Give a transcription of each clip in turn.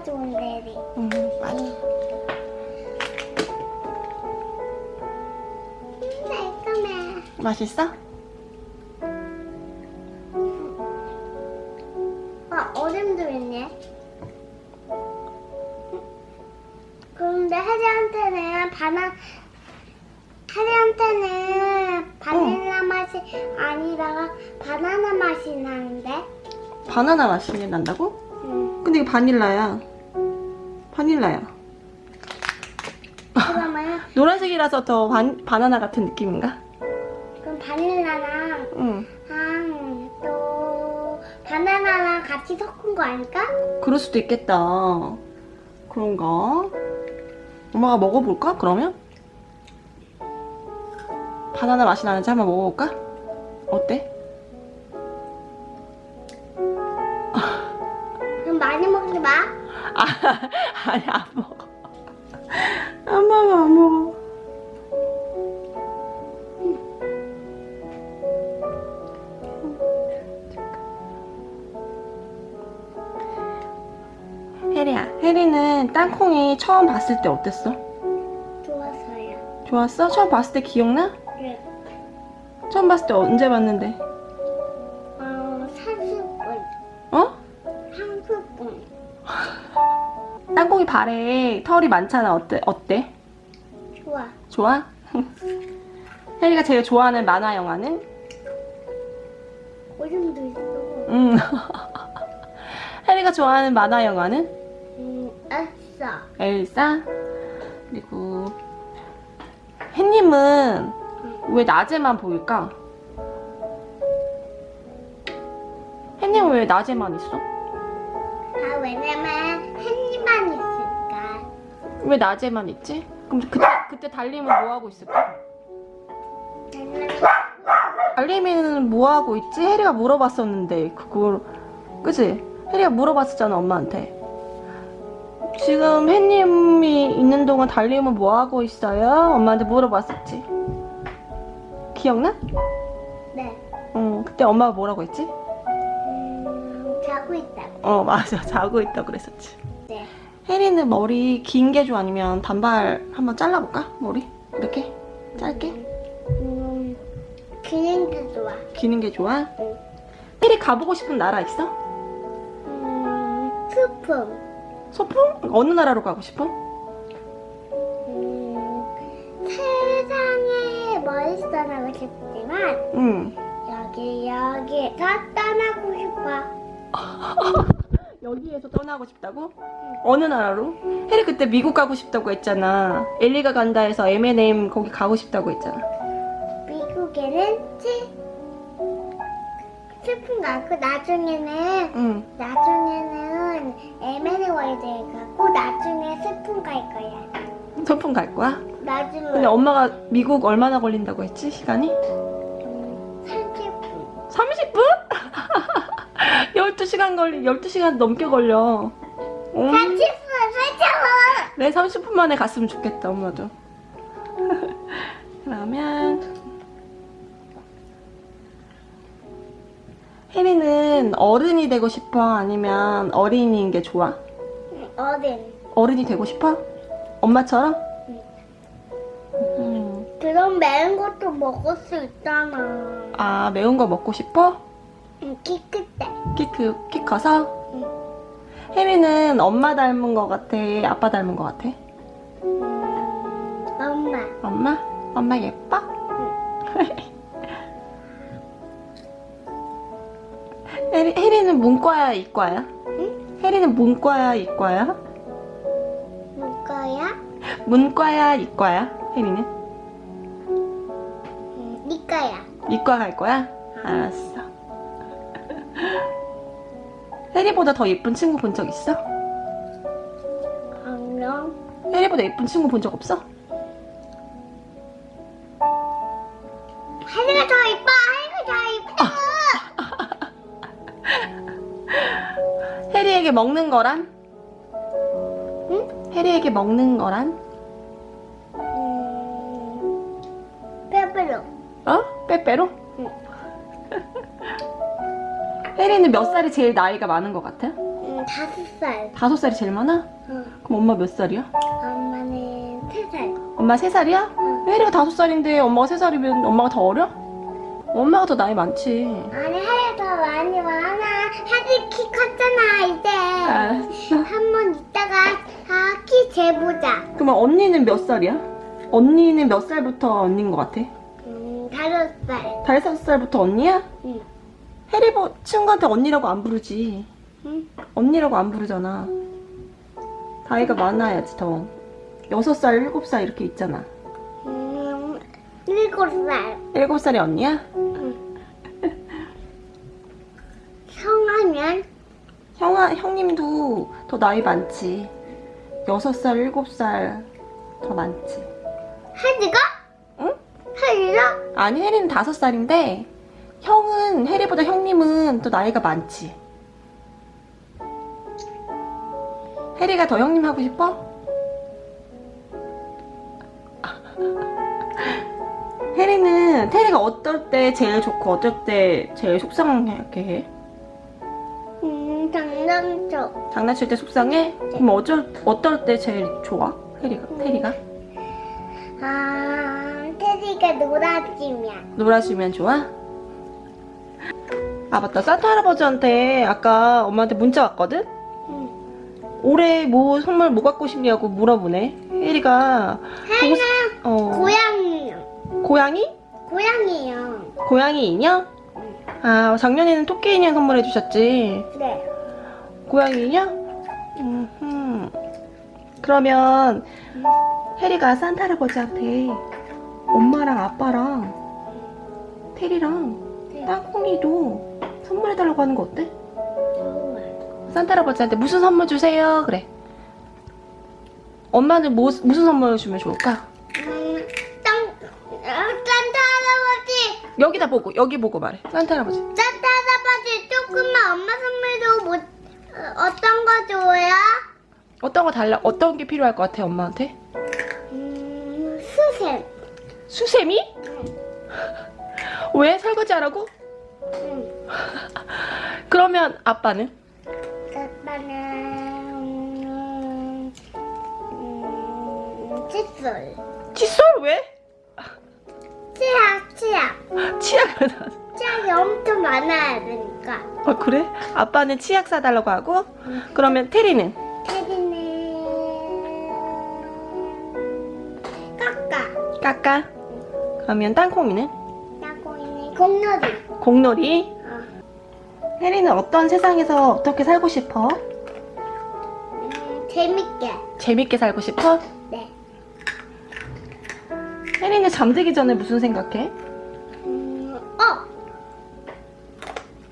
진짜 좋은데 해리. 응, 맞아. 음. 맛있어? 아, 얼음도 있네. 그런데 해리한테는 바나 해리한테는 바닐라 맛이 아니라 바나나 맛이 나는데. 바나나 맛이 난다고? 음. 근데 이거 바닐라야. 바닐라야. 그러면 노란색이라서 더 반, 바나나 같은 느낌인가? 그럼 바닐라랑 응. 랑, 또 바나나랑 같이 섞은 거 아닐까? 그럴 수도 있겠다. 그런가? 엄마가 먹어볼까? 그러면? 바나나 맛이 나는지 한번 먹어볼까? 어때? 아, 아니 안 먹어. 안 먹어 안 먹어. 혜리야, 혜리는 땅콩이 처음 봤을 때 어땠어? 좋았어요. 좋았어? 처음 봤을 때 기억나? 네. 처음 봤을 때 언제 봤는데? 땅콩이 발에 털이 많잖아. 어때? 어때? 좋아. 좋아? 혜리가 제일 좋아하는 만화 영화는? 오줌도 있어. 음. 혜리가 좋아하는 만화 영화는? 음, 알았어. 엘사? 그리고 혜님은 왜 낮에만 보일까? 혜님은 왜 낮에만 있어? 아, 왜냐면. 왜 낮에만 있지? 그럼 그때, 그때 달림은 뭐 하고 있을까? 달림이는 뭐 하고 있지? 혜리가 물어봤었는데 그걸 그치? 혜리가 물어봤었잖아 엄마한테 지금 혜님이 있는 동안 달림은 뭐 하고 있어요? 엄마한테 물어봤었지 기억나? 네. 어 그때 엄마가 뭐라고 했지? 음, 자고 있다고. 어 맞아 자고 있다고 그랬었지 네. 혜리는 머리 긴 게 좋아 아니면 단발 한번 잘라볼까? 머리? 이렇게? 짧게? 음, 그림도 좋아. 기는 게 좋아? 응. 혜리 가보고 싶은 나라 있어? 음, 소품. 소풍? 어느 나라로 가고 싶어? 음, 세상에 멀리 떠나고 싶지만 응. 여기 여기에서 떠나고 싶어. 여기에서 떠나고 싶다고? 어느 나라로? 혜리 그때 미국 가고 싶다고 했잖아. 엘리가 간다 해서 M&M 거기 가고 싶다고 했잖아. 미국에는 치 슬픈 거 않고 나중에는 응. 나중에는 M&A 월드에 가고 나중에 슬픈 갈 거야. 소풍 갈 거야? 나중에 근데 엄마가 미국 얼마나 걸린다고 했지? 시간이? 음, 30분. 30분? 12시간 걸리, 12시간 넘게 걸려. 음. 30분 살짝만. 내 30분 만에 갔으면 좋겠다, 엄마도. 그러면 혜리는 어른이 되고 싶어? 아니면 어린이인 게 좋아? 어른. 어른이 되고 싶어? 엄마처럼? 응. 음. 그럼 매운 것도 먹을 수 있잖아. 아, 매운 거 먹고 싶어? 응, 키클 때. 키, 크, 키 커서? 응. 혜리는 엄마 닮은 거 같아? 아빠 닮은 거 같아? 음, 엄마. 엄마? 엄마 예뻐? 혜리, 혜리는 문과야, 이과야? 응? 혜리는 문과야, 이과야? 누가야? 문과야, 이과야? 혜리는? 응, 니까야. 이과 갈 거야? 알았어. 혜리보다 더 예쁜 친구 본 적 있어? 안녕. 혜리보다 예쁜 친구 본 적 없어? 하늘가 더 이뻐. 하늘가 더 이뻐. 혜리에게 먹는 거란? 응? 혜리에게 먹는 거란? 음, 페페로. 어? 빼빼로? 혜리는 몇 살이 제일 나이가 많은 것 같아? 응? 음, 다섯 살. 다섯 살이 제일 많아? 응. 그럼 엄마 몇 살이야? 엄마는 세 살. 엄마 세 살이야? 응. 혜리가 다섯 살인데 엄마가 세 살이면 엄마가 더 어려? 엄마가 더 나이 많지. 아니 하얘 더 많이 많아. 하지 키 컸잖아 이제. 알았어. 한 번 있다가 아, 키 재보자. 그러면 언니는 몇 살이야? 언니는 몇 살부터 언니인 것 같아? 음, 다섯 살. 다섯 살부터 언니야? 응. 뭐 친구한테 언니라고 안 부르지. 응. 언니라고 안 부르잖아. 나이가 많아야지 더. 여섯 살, 일곱 살 이렇게 있잖아. 음, 일곱 살. 일곱 살이 언니야? 성하면 형아, 형님도 더 나이 많지. 여섯 살, 일곱 살더 많지. 하지가? 응? 하지가? 아니, 혜리는 다섯 살인데, 형은, 혜리보다 형님은 또 나이가 많지. 혜리가 더 형님 하고 싶어? 혜리는, 테리가 어떨 때 제일 좋고, 어떨 때 제일 속상하게 해? 음, 장난쳐. 장난칠 때 속상해? 그럼 어쩔, 어떨 때 제일 좋아? 혜리가, 테리가? 아, 테디가 놀아주면. 놀아주면 좋아? 아 맞다 산타 할아버지한테 아까 엄마한테 문자 왔거든? 응. 올해 뭐 선물 뭐 갖고 싶냐고 물어보네 혜리가 하나 어, 고양이요. 고양이? 고양이요. 고양이 인형? 아 작년에는 토끼 인형 선물해 주셨지 네. 고양이 인형? 음흠. 그러면 혜리가 산타 할아버지한테 엄마랑 아빠랑 테리랑 네. 땅콩이도 선물해달라고 하는 거 어때? 산타 할아버지한테 무슨 선물 주세요? 그래. 엄마는 뭐, 무슨 선물 주면 좋을까? 음, 땅, 어, 산타 할아버지. 여기다 보고, 여기 보고 말해. 산타 할아버지. 산타 할아버지 조금만 엄마 선물도 못, 어, 어떤 거 줘요? 어떤 거 달라, 어떤 게 필요할 것 같아, 엄마한테? 음, 수셈. 수세미? 왜? 설거지 하라고? 응. 그러면 아빠는? 아빠는 음, 음, 칫솔. 칫솔 왜? 치약, 치약. 치약을 사. 치약이 엄청 많아야 되니까. 어, 그래? 아빠는 치약 사달라고 하고? 그러면 테리는? 테디는 까까. 까까? 그러면 땅콩이는? 땅콩이는 공놀이. 공놀이? 어. 혜리는 어떤 세상에서 어떻게 살고 싶어? 음, 재밌게. 재밌게 살고 싶어? 네. 혜리는 잠들기 전에 무슨 생각해? 음, 어.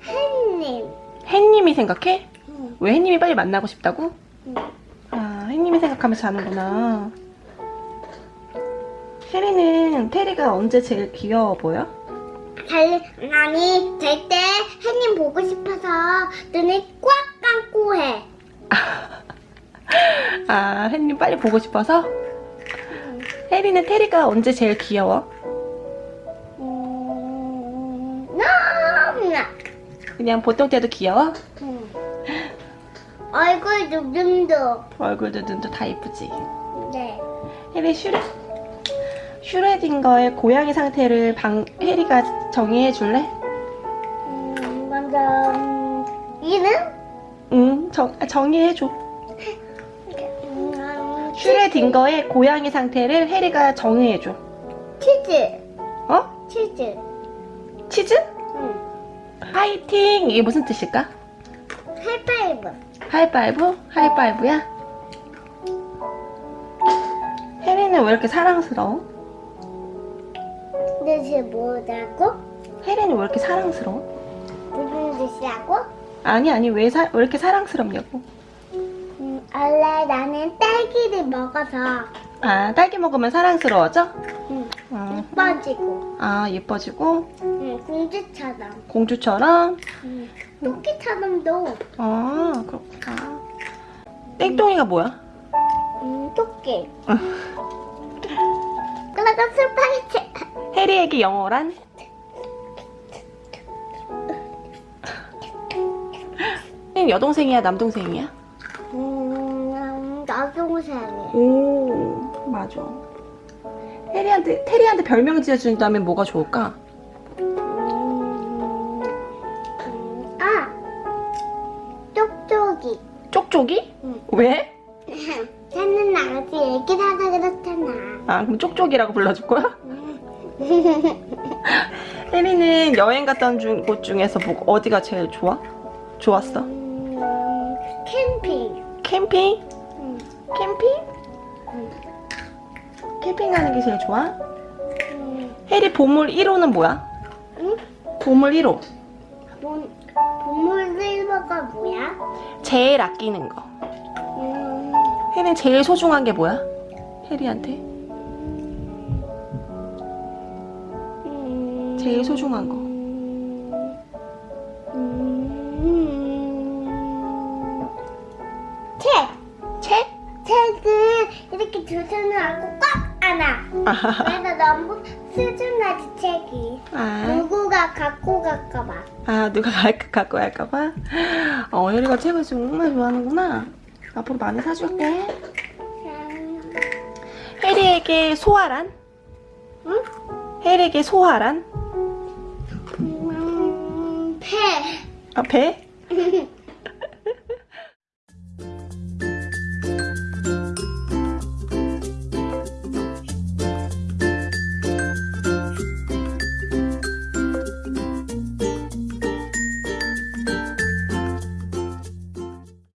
햇님. 혜님이 생각해? 응. 왜 혜님이 빨리 만나고 싶다고? 응. 아, 혜님이 생각하면서 자는구나. 혜리는 테리가 언제 제일 귀여워 보여? 달, 아니, 싶어서 눈을 꽉 감고 해. 아, 혜님 빨리 보고 싶어서? 혜리는 테리가 언제 제일 귀여워? 음, 너무나. 그냥 보통 때도 귀여워? 응. 얼굴 눈도. 얼굴도 눈도 다 이쁘지? 네. 혜리 슈레, 슈레딩거의 고양이 상태를 방, 혜리가 정의해 줄래? 음, 이름? 응, 정, 아, 정의해 줘. 음, 슈뢰딩거의 고양이 상태를 혜리가 정의해 줘. 치즈. 어? 치즈. 치즈? 응. 파이팅! 이게 무슨 뜻일까? 하이파이브. 하이파이브? 하이파이브야? 혜리는 왜 이렇게 사랑스러워? 뜻이 뭐라고? 혜리는 왜 이렇게 사랑스러워? 무슨 뜻이라고? 아니 아니 왜, 사, 왜 이렇게 사랑스럽냐고 음, 원래 나는 딸기를 먹어서 아 딸기 먹으면 사랑스러워져? 음, 어. 예뻐지고 아 예뻐지고 음, 공주처럼 공주처럼? 음, 토끼처럼도 아 그렇구나 땡똥이가 뭐야? 음, 토끼 그리고 스파이치 혜리에게 영어란? 여동생이야 남동생이야? 음, 여동생이. 오 맞아. 해리한테 테리한테 별명 지어준다면 뭐가 좋을까? 음, 음, 아, 쪽쪽이. 쪽쪽이? 응. 왜? 쟤는 아직 애기 사서 그렇잖아. 아 그럼 쪽쪽이라고 불러줄 거야? 혜리는 여행 온 중- 곳 중에서 뭐, 어디가 제일 좋아? 좋았어? 음, 캠핑. 캠핑? 응. 캠핑? 응. 캠핑 가는 게 제일 좋아? 음, 혜리 보물 1호는 뭐야? 응? 보물 1호 본, 보물 실버가 뭐야? 제일 아끼는 거 음, 혜리는 제일 소중한 게 뭐야? 혜리한테 음, 제일 소중한 거 책? 책을 이렇게 두 손을 안고 꽉 안아. 그래서 너무 수준하지 책이. 아, 누구가 갖고 갈까봐. 아 누가 갈- 갖고 갈까봐? 어 혜리가 책을 정말 좋아하는구나 앞으로 많이 사줄게 혜리에게 소화란? 응? 혜리에게 소화란? 음, 배. 아 배?